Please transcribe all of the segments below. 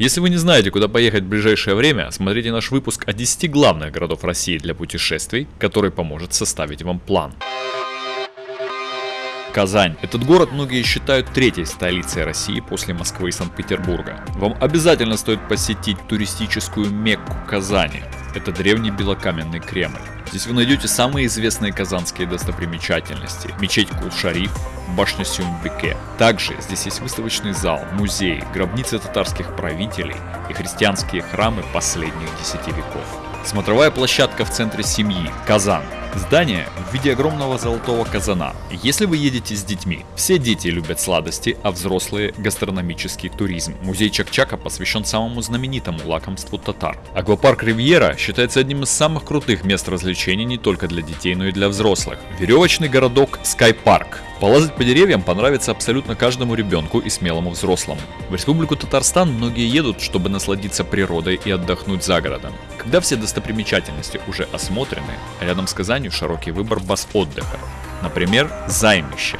Если вы не знаете, куда поехать в ближайшее время, смотрите наш выпуск о 10 главных городов России для путешествий, который поможет составить вам план. Казань. Этот город многие считают третьей столицей России после Москвы и Санкт-Петербурга. Вам обязательно стоит посетить туристическую Мекку Казани. Это древний белокаменный Кремль. Здесь вы найдете самые известные казанские достопримечательности. Мечеть Кул-Шариф, башня Сюмбеке. Также здесь есть выставочный зал, музей, гробницы татарских правителей и христианские храмы последних десяти веков. Смотровая площадка в центре семьи, Казан. Здание в виде огромного золотого казана. Если вы едете с детьми, все дети любят сладости, а взрослые – гастрономический туризм. Музей Чакчака посвящен самому знаменитому лакомству татар. Аквапарк Ривьера считается одним из самых крутых мест развлечений не только для детей, но и для взрослых. Веревочный городок Park Полазать по деревьям понравится абсолютно каждому ребенку и смелому взрослому. В Республику Татарстан многие едут, чтобы насладиться природой и отдохнуть за городом. Когда все достопримечательности уже осмотрены, рядом с Казанью широкий выбор баз отдыха. Например, Займище,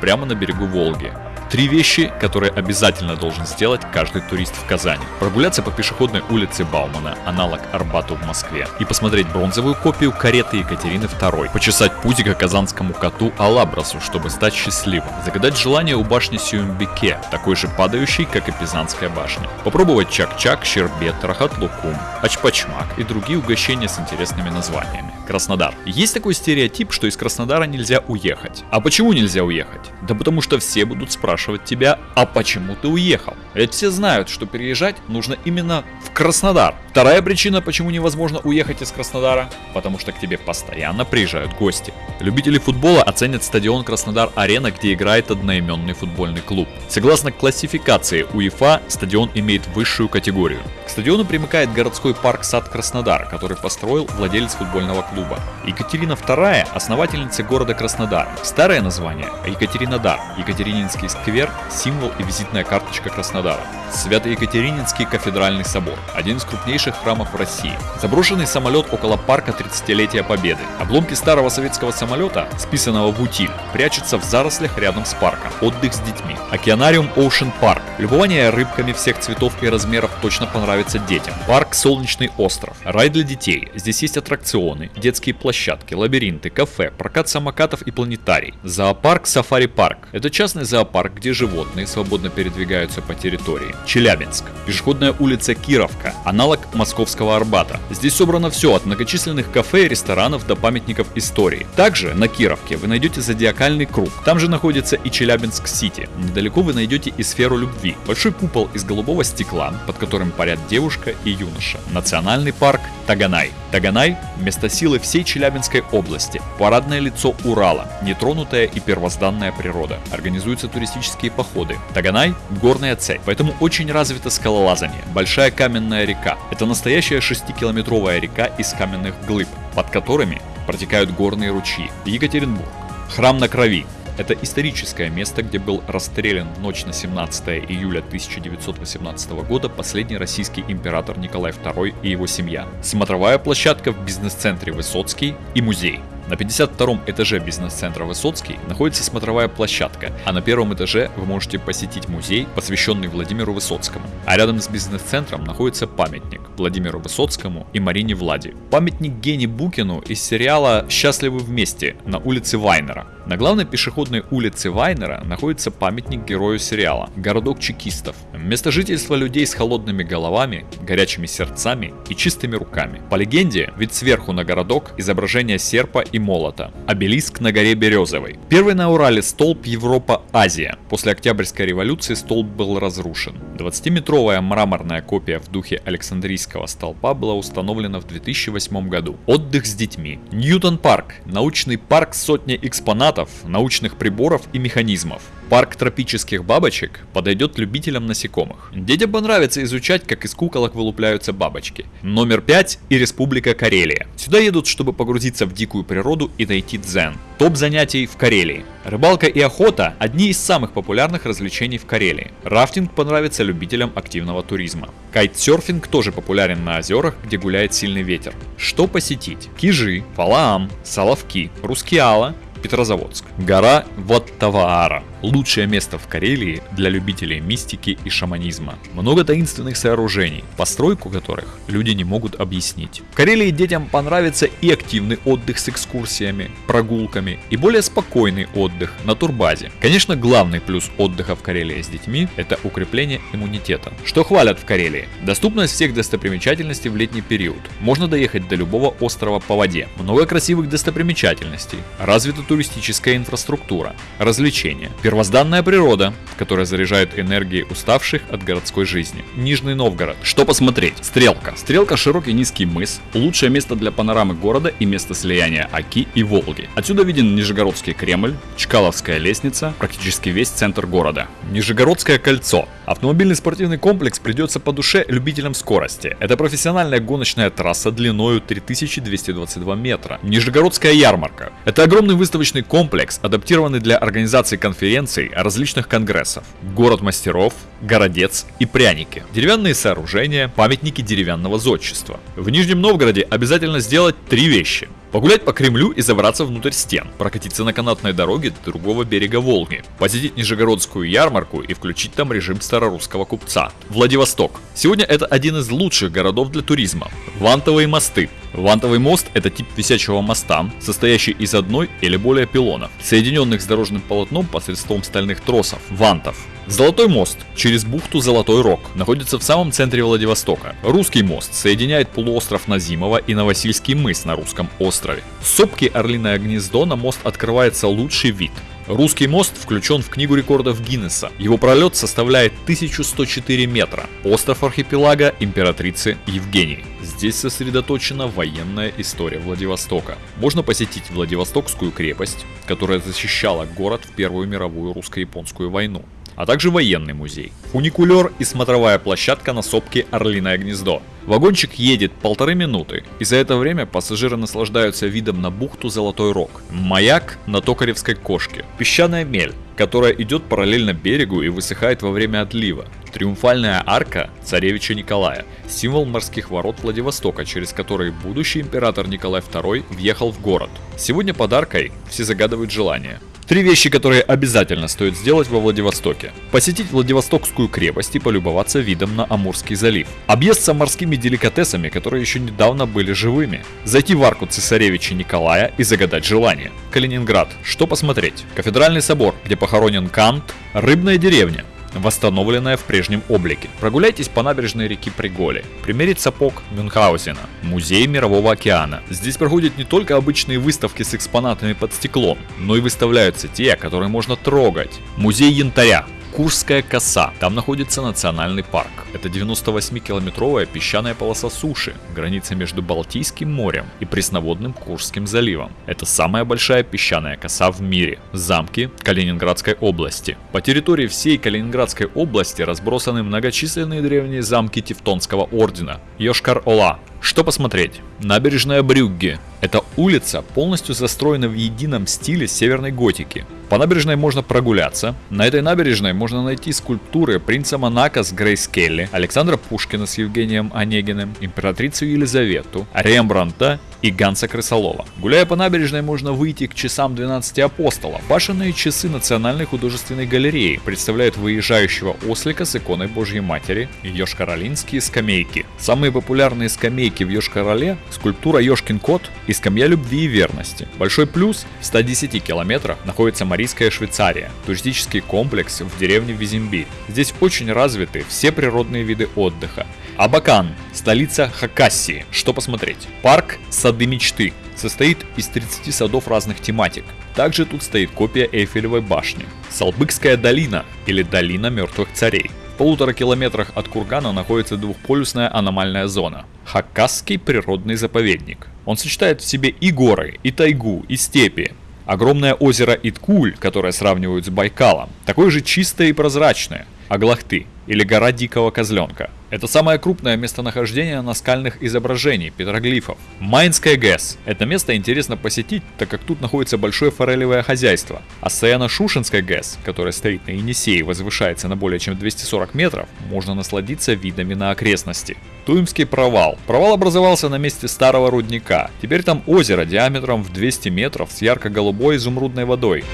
прямо на берегу Волги, Три вещи, которые обязательно должен сделать каждый турист в Казани. Прогуляться по пешеходной улице Баумана, аналог Арбату в Москве, и посмотреть бронзовую копию кареты Екатерины II, почесать пузико казанскому коту Алабрасу, чтобы стать счастливым, загадать желание у башни Сюмбике, такой же падающей, как и Пизанская башня, попробовать чак-чак, щербет, рахат-лукум, ачпачмак и другие угощения с интересными названиями. Краснодар. Есть такой стереотип, что из Краснодара нельзя уехать. А почему нельзя уехать? Да потому что все будут спрашивать тебя, а почему ты уехал? Ведь все знают, что переезжать нужно именно в Краснодар. Вторая причина, почему невозможно уехать из Краснодара, потому что к тебе постоянно приезжают гости. Любители футбола оценят стадион Краснодар-Арена, где играет одноименный футбольный клуб. Согласно классификации УЕФА, стадион имеет высшую категорию. К стадиону примыкает городской парк Сад Краснодар, который построил владелец футбольного клуба. Екатерина II – основательница города Краснодар. Старое название – Екатеринодар. Екатерининский сквер – символ и визитная карточка Краснодара. Свято-Екатерининский кафедральный собор – один из крупнейших храмов в России. Заброшенный самолет около парка 30-летия Победы. Обломки старого советского самолета, списанного в утиль, прячутся в зарослях рядом с парком. Отдых с детьми. Океанариум Ocean Park. Любование рыбками всех цветов и размеров точно понравится детям. Парк Солнечный остров. Рай для детей. Здесь есть аттракционы, детские площадки, лабиринты, кафе, прокат самокатов и планетарий. Зоопарк Сафари Парк. Это частный зоопарк, где животные свободно передвигаются по территории. Челябинск. Пешеходная улица Кировка, аналог московского Арбата. Здесь собрано все от многочисленных кафе и ресторанов до памятников истории. Также на Кировке вы найдете зодиакальный круг. Там же находится и Челябинск-Сити. Недалеко вы найдете и сферу любви. Большой купол из голубого стекла, под которым парят девушка и юноша. Национальный парк Таганай. Таганай – место силы всей Челябинской области, парадное лицо Урала, нетронутая и первозданная природа. Организуются туристические походы. Таганай – горная цепь, поэтому очень развито скалолазание. Большая каменная река. Это настоящая 6-километровая река из каменных глыб, под которыми протекают горные ручьи. Екатеринбург. Храм на крови. Это историческое место, где был расстрелян ночь на 17 июля 1918 года последний российский император Николай II и его семья. Смотровая площадка в бизнес-центре Высоцкий и музей. На 52 этаже бизнес-центра Высоцкий находится смотровая площадка, а на первом этаже вы можете посетить музей, посвященный Владимиру Высоцкому. А рядом с бизнес-центром находится памятник Владимиру Высоцкому и Марине Влади. Памятник Гене Букину из сериала «Счастливы вместе» на улице Вайнера. На главной пешеходной улице Вайнера находится памятник герою сериала – городок чекистов. Место жительства людей с холодными головами, горячими сердцами и чистыми руками. По легенде, вид сверху на городок – изображение серпа и молота. Обелиск на горе Березовой. Первый на Урале столб Европа-Азия. После Октябрьской революции столб был разрушен. 20-метровая мраморная копия в духе Александрийского столпа была установлена в 2008 году. Отдых с детьми. Ньютон парк. Научный парк сотни экспонатов, научных приборов и механизмов. Парк тропических бабочек подойдет любителям насекомых. Детям понравится изучать, как из куколок вылупляются бабочки. Номер 5 и Республика Карелия. Сюда едут, чтобы погрузиться в дикую природу и найти дзен. Топ занятий в Карелии. Рыбалка и охота – одни из самых популярных развлечений в Карелии. Рафтинг понравится любителям активного туризма. Кайтсерфинг тоже популярен на озерах, где гуляет сильный ветер. Что посетить? Кижи, Фалаам, Соловки, Рускеала, Петрозаводск. Гора Ваттаваара. Лучшее место в Карелии для любителей мистики и шаманизма. Много таинственных сооружений, постройку которых люди не могут объяснить. В Карелии детям понравится и активный отдых с экскурсиями, прогулками, и более спокойный отдых на турбазе. Конечно, главный плюс отдыха в Карелии с детьми – это укрепление иммунитета. Что хвалят в Карелии? Доступность всех достопримечательностей в летний период. Можно доехать до любого острова по воде. Много красивых достопримечательностей. Развита туристическая инфраструктура. Развлечения Первозданная природа, которая заряжает энергией уставших от городской жизни. Нижний Новгород. Что посмотреть? Стрелка. Стрелка широкий низкий мыс, лучшее место для панорамы города и место слияния Оки и Волги. Отсюда виден Нижегородский Кремль, Чкаловская лестница, практически весь центр города. Нижегородское кольцо. Автомобильный спортивный комплекс придется по душе любителям скорости. Это профессиональная гоночная трасса длиною 3222 метра. Нижегородская ярмарка. Это огромный выставочный комплекс, адаптированный для организации конференций конференций, различных конгрессов. Город мастеров, городец и пряники. Деревянные сооружения, памятники деревянного зодчества. В Нижнем Новгороде обязательно сделать три вещи. Погулять по Кремлю и забраться внутрь стен, прокатиться на канатной дороге до другого берега Волги, посетить Нижегородскую ярмарку и включить там режим старорусского купца. Владивосток. Сегодня это один из лучших городов для туризма. Вантовые мосты. Вантовый мост – это тип висячего моста, состоящий из одной или более пилонов, соединенных с дорожным полотном посредством стальных тросов – вантов. Золотой мост через бухту Золотой Рог находится в самом центре Владивостока. Русский мост соединяет полуостров Назимова и Новосильский мыс на русском острове. С сопки Орлиное гнездо на мост открывается лучший вид. Русский мост включен в Книгу рекордов Гиннесса. Его пролет составляет 1104 метра. Остров архипелага императрицы Евгении. Здесь сосредоточена военная история Владивостока. Можно посетить Владивостокскую крепость, которая защищала город в Первую мировую русско-японскую войну а также военный музей. Фуникулер и смотровая площадка на сопке Орлиное гнездо. Вагончик едет полторы минуты, и за это время пассажиры наслаждаются видом на бухту Золотой Рог, маяк на Токаревской кошке, песчаная мель, которая идет параллельно берегу и высыхает во время отлива, триумфальная арка царевича Николая, символ морских ворот Владивостока, через который будущий император Николай II въехал в город. Сегодня подаркой все загадывают желание – Три вещи, которые обязательно стоит сделать во Владивостоке. Посетить Владивостокскую крепость и полюбоваться видом на Амурский залив. Объесться морскими деликатесами, которые еще недавно были живыми. Зайти в арку цесаревича Николая и загадать желание. Калининград. Что посмотреть? Кафедральный собор, где похоронен Кант. Рыбная деревня восстановленная в прежнем облике. Прогуляйтесь по набережной реки Приголи, примерить сапог Мюнхгаузена, музей Мирового океана. Здесь проходят не только обычные выставки с экспонатами под стеклом, но и выставляются те, которые можно трогать. Музей янтаря, Курская коса. Там находится национальный парк. Это 98-километровая песчаная полоса суши, граница между Балтийским морем и пресноводным Курским заливом. Это самая большая песчаная коса в мире. Замки Калининградской области. По территории всей Калининградской области разбросаны многочисленные древние замки Тевтонского ордена. Йошкар-Ола, что посмотреть? Набережная Брюгге. Эта улица полностью застроена в едином стиле северной готики. По набережной можно прогуляться. На этой набережной можно найти скульптуры принца Монако с Грейс Келли, Александра Пушкина с Евгением Онегиным, императрицу Елизавету, Рембранта и Ганса Крысолова. Гуляя по набережной, можно выйти к часам 12 апостолов. Башенные часы Национальной художественной галереи представляют выезжающего ослика с иконой Божьей Матери и Йошкар-Олинские скамейки. Самые популярные скамейки в Йошкар-Оле – скульптура Йошкин кот и скамья любви и верности. Большой плюс – в 110 километрах находится Марийская Швейцария, туристический комплекс в деревне Визимбирь. Здесь очень развиты все природные виды отдыха. Абакан – столица Хакассии. Что посмотреть? Парк «Сады мечты» состоит из 30 садов разных тематик. Также тут стоит копия Эйфелевой башни. Салбыкская долина или долина мертвых царей. В полутора километрах от Кургана находится двухполюсная аномальная зона – Хакасский природный заповедник. Он сочетает в себе и горы, и тайгу, и степи. Огромное озеро Иткуль, которое сравнивают с Байкалом, такое же чистое и прозрачное. Аглахты или гора Дикого Козленка – это самое крупное местонахождение наскальных изображений, петроглифов. Майнская ГЭС. Это место интересно посетить, так как тут находится большое форелевое хозяйство. А Саяно-Шушенская ГЭС, которая стоит на Енисее и возвышается на более чем 240 метров, можно насладиться видами на окрестности. Туимский провал. Провал образовался на месте старого рудника. Теперь там озеро диаметром в 200 метров с ярко-голубой изумрудной водой.